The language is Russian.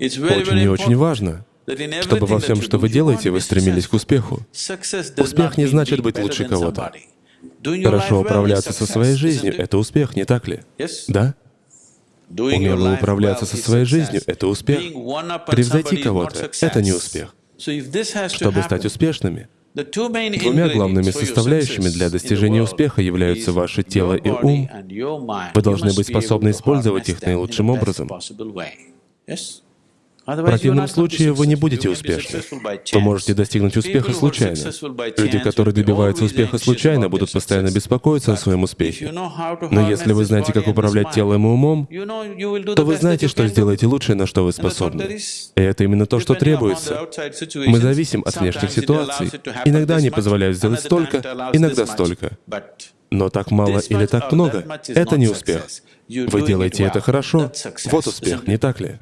Очень и очень важно, чтобы во всем, что вы делаете, вы стремились к успеху. Успех не значит быть лучше кого-то. Хорошо управляться со своей жизнью — это успех, не так ли? Да? Умело управляться со своей жизнью — это успех. Превзойти кого-то — это не успех. Чтобы стать успешными, двумя главными составляющими для достижения успеха являются ваше тело и ум. Вы должны быть способны использовать их наилучшим образом. В противном случае вы не будете успешны. Вы можете достигнуть успеха случайно. Люди, которые добиваются успеха случайно, будут постоянно беспокоиться о своем успехе. Но если вы знаете, как управлять телом и умом, то вы знаете, что сделаете лучшее, на что вы способны. И это именно то, что требуется. Мы зависим от внешних ситуаций. Иногда они позволяют сделать столько, иногда столько. Но так мало или так много — это не успех. Вы делаете это хорошо — вот успех, не так ли?